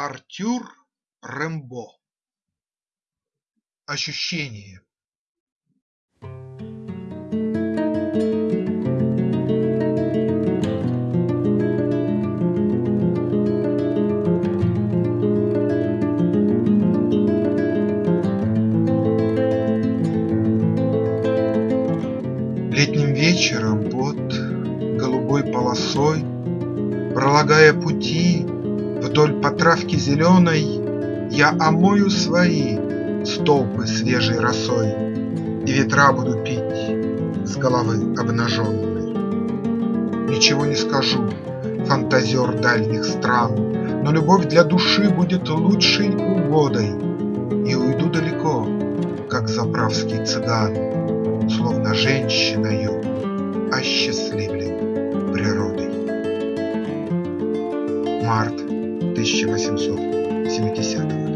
Артюр Рембо Ощущение. Летним вечером под голубой полосой, Пролагая пути вдоль по травке зеленой, Я омою свои столпы свежей росой И ветра буду пить с головы обнаженной. Ничего не скажу, фантазер дальних стран, Но любовь для души будет лучшей угодой, И уйду далеко, как заправский цыган, Словно женщиною осчастливлен природой. Март тысяча восемьсот семидесятого